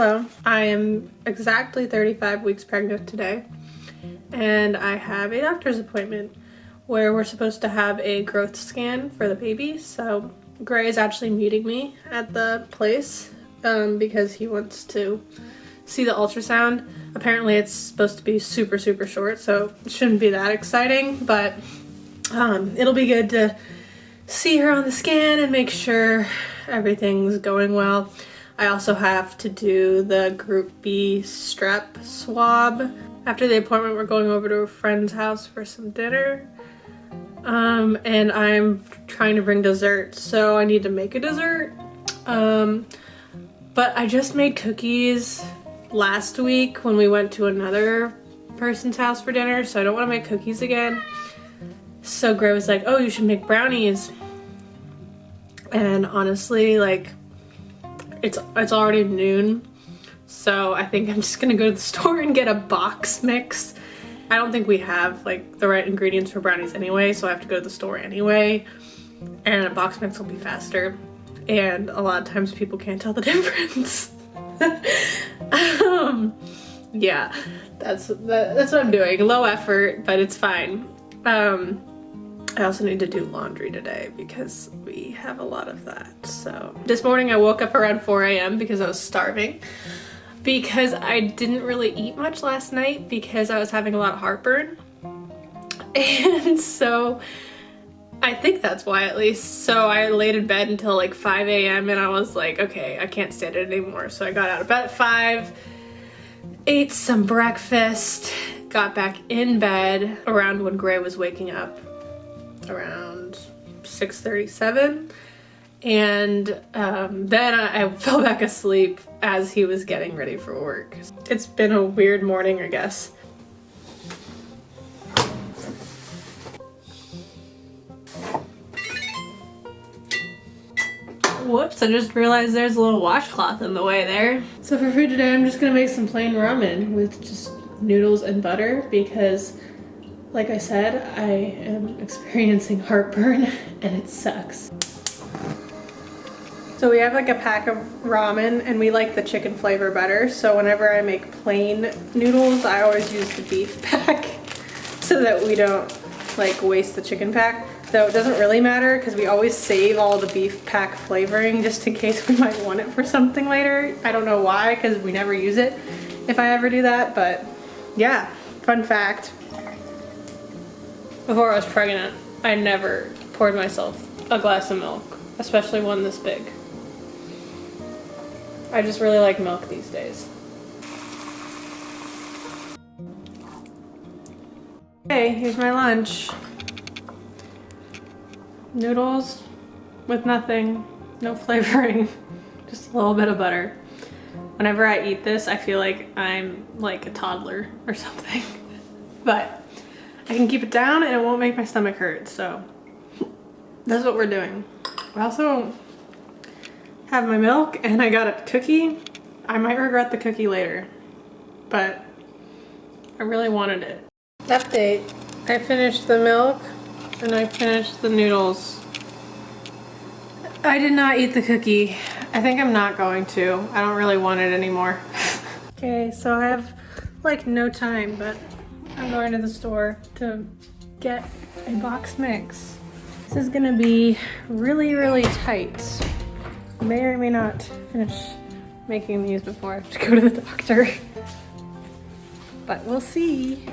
Hello, I am exactly 35 weeks pregnant today and I have a doctor's appointment where we're supposed to have a growth scan for the baby. So Gray is actually meeting me at the place um, because he wants to see the ultrasound. Apparently it's supposed to be super, super short, so it shouldn't be that exciting, but um, it'll be good to see her on the scan and make sure everything's going well. I also have to do the group B strep swab. After the appointment, we're going over to a friend's house for some dinner. Um, and I'm trying to bring dessert, so I need to make a dessert. Um, but I just made cookies last week when we went to another person's house for dinner, so I don't want to make cookies again. So Gray was like, oh, you should make brownies. And honestly, like, it's it's already noon, so I think I'm just gonna go to the store and get a box mix. I don't think we have like the right ingredients for brownies anyway, so I have to go to the store anyway. And a box mix will be faster. And a lot of times people can't tell the difference. um, yeah, that's that, that's what I'm doing. Low effort, but it's fine. Um, I also need to do laundry today because we have a lot of that. So this morning I woke up around 4 a.m. because I was starving because I didn't really eat much last night because I was having a lot of heartburn. And so I think that's why at least. So I laid in bed until like 5 a.m. and I was like, okay, I can't stand it anymore. So I got out of bed at 5, ate some breakfast, got back in bed around when Gray was waking up around 6.37 and um, then I, I fell back asleep as he was getting ready for work. It's been a weird morning, I guess. Whoops, I just realized there's a little washcloth in the way there. So for food today, I'm just gonna make some plain ramen with just noodles and butter because like I said, I am experiencing heartburn and it sucks. So we have like a pack of ramen and we like the chicken flavor better. So whenever I make plain noodles, I always use the beef pack so that we don't like waste the chicken pack. Though it doesn't really matter because we always save all the beef pack flavoring just in case we might want it for something later. I don't know why because we never use it if I ever do that, but yeah, fun fact. Before I was pregnant, I never poured myself a glass of milk, especially one this big. I just really like milk these days. Okay, here's my lunch. Noodles with nothing, no flavoring, just a little bit of butter. Whenever I eat this, I feel like I'm like a toddler or something. But I can keep it down and it won't make my stomach hurt. So that's what we're doing. I also have my milk and I got a cookie. I might regret the cookie later, but I really wanted it. Update, I finished the milk and I finished the noodles. I did not eat the cookie. I think I'm not going to. I don't really want it anymore. okay, so I have like no time, but I'm going to the store to get a box mix. This is gonna be really, really tight. May or may not finish making these before I have to go to the doctor. But we'll see.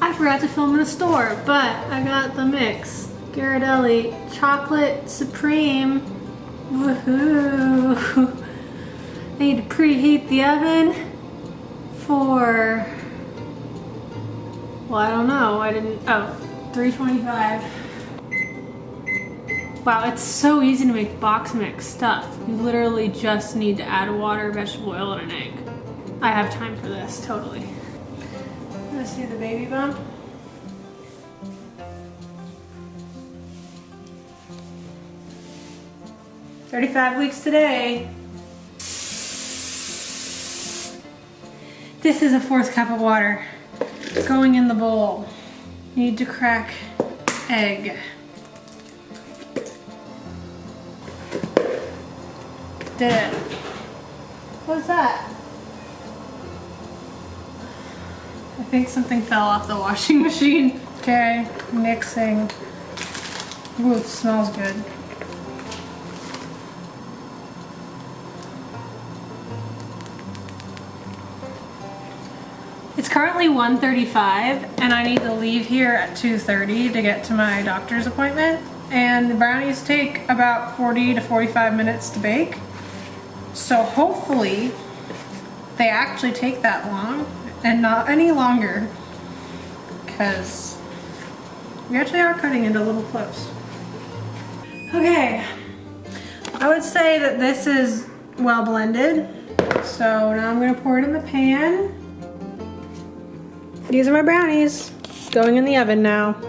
I forgot to film in the store, but I got the mix. Ghirardelli Chocolate Supreme. Woohoo! I need to preheat the oven for, well, I don't know. I didn't, oh, 325. Wow, it's so easy to make box mix stuff. You literally just need to add water, vegetable oil, and an egg. I have time for this, totally. Let's do the baby bump. Thirty-five weeks today. This is a fourth cup of water going in the bowl. Need to crack egg. did it. What's that? I think something fell off the washing machine. Okay, mixing. Ooh, smells good. Currently 1.35 and I need to leave here at 2.30 to get to my doctor's appointment. And the brownies take about 40 to 45 minutes to bake. So hopefully they actually take that long and not any longer because we actually are cutting it a little close. Okay, I would say that this is well blended. So now I'm gonna pour it in the pan. These are my brownies. Going in the oven now.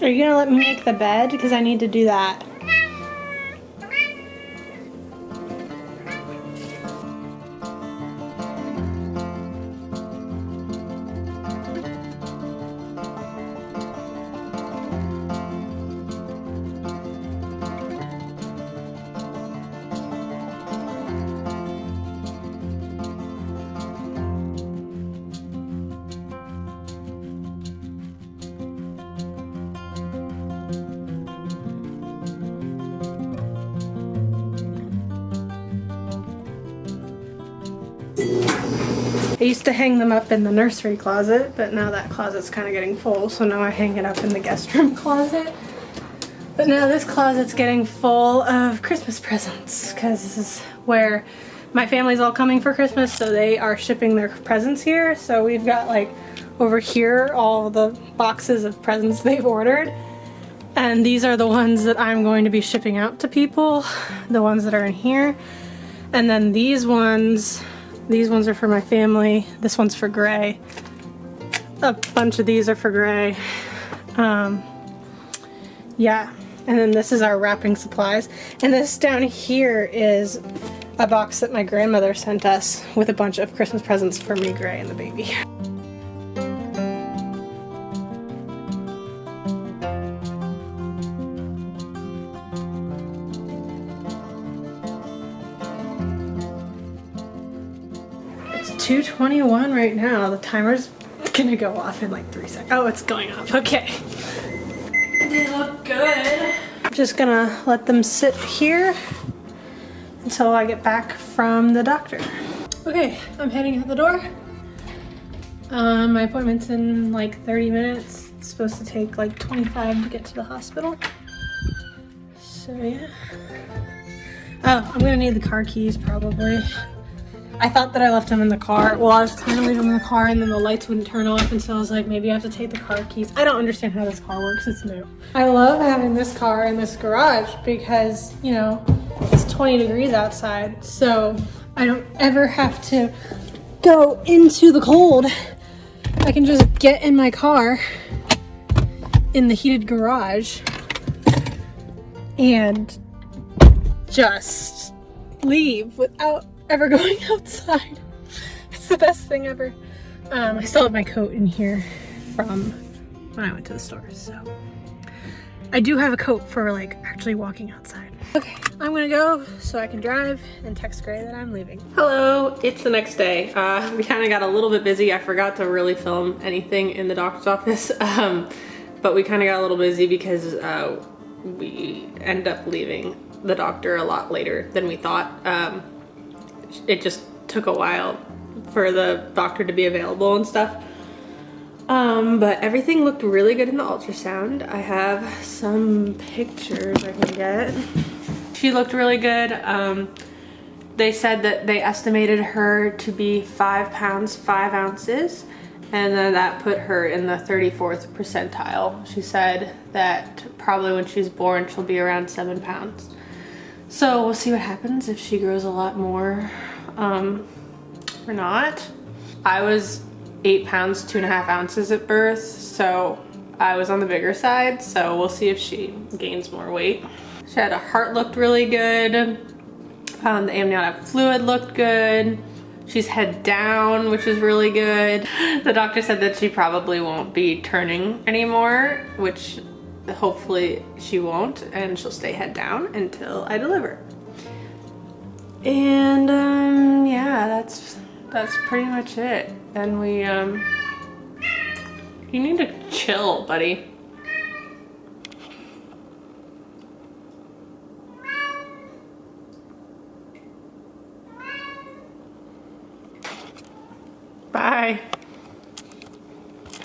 Are you gonna let me make the bed? Because I need to do that. I used to hang them up in the nursery closet, but now that closet's kind of getting full, so now I hang it up in the guest room closet. But now this closet's getting full of Christmas presents, because this is where my family's all coming for Christmas, so they are shipping their presents here. So we've got like over here all the boxes of presents they've ordered. And these are the ones that I'm going to be shipping out to people, the ones that are in here. And then these ones these ones are for my family. This one's for Gray. A bunch of these are for Gray. Um, yeah, and then this is our wrapping supplies. And this down here is a box that my grandmother sent us with a bunch of Christmas presents for me, Gray, and the baby. It's 2.21 right now. The timer's gonna go off in like three seconds. Oh, it's going off. Okay. They look good. I'm just gonna let them sit here until I get back from the doctor. Okay, I'm heading out the door. Um, my appointment's in like 30 minutes. It's supposed to take like 25 to get to the hospital. So yeah. Oh, I'm gonna need the car keys probably. I thought that I left them in the car. Well, I was trying to leave them in the car and then the lights wouldn't turn off and so I was like, maybe I have to take the car keys. I don't understand how this car works, it's new. I love having this car in this garage because, you know, it's 20 degrees outside, so I don't ever have to go into the cold. I can just get in my car in the heated garage and just leave without ever going outside. It's the best thing ever. Um, I still have my coat in here from when I went to the store, so. I do have a coat for like actually walking outside. Okay, I'm gonna go so I can drive and text Gray that I'm leaving. Hello, it's the next day. Uh, we kind of got a little bit busy. I forgot to really film anything in the doctor's office, um, but we kind of got a little busy because uh, we end up leaving the doctor a lot later than we thought. Um, it just took a while for the doctor to be available and stuff. Um, but everything looked really good in the ultrasound. I have some pictures I can get. She looked really good. Um, they said that they estimated her to be five pounds, five ounces, and then that put her in the 34th percentile. She said that probably when she's born, she'll be around seven pounds. So we'll see what happens if she grows a lot more um, or not. I was eight pounds, two and a half ounces at birth, so I was on the bigger side, so we'll see if she gains more weight. She had a heart looked really good. Um, the amniotic fluid looked good. She's head down, which is really good. The doctor said that she probably won't be turning anymore, which hopefully she won't, and she'll stay head down until I deliver. And um, yeah, that's that's pretty much it. Then we um, you need to chill, buddy. Bye.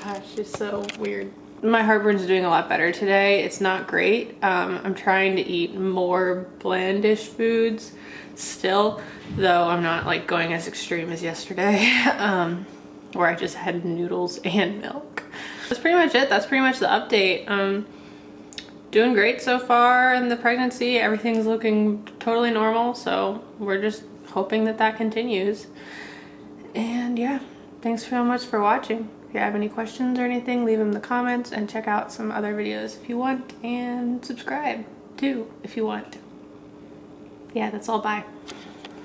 Gosh, she's so weird. My heartburn's doing a lot better today. It's not great. Um, I'm trying to eat more blandish foods still, though I'm not like going as extreme as yesterday, um, where I just had noodles and milk. That's pretty much it. That's pretty much the update. Um, doing great so far in the pregnancy. Everything's looking totally normal, so we're just hoping that that continues. And yeah, Thanks so much for watching. If you have any questions or anything, leave them in the comments and check out some other videos if you want and subscribe too if you want. Yeah, that's all. Bye.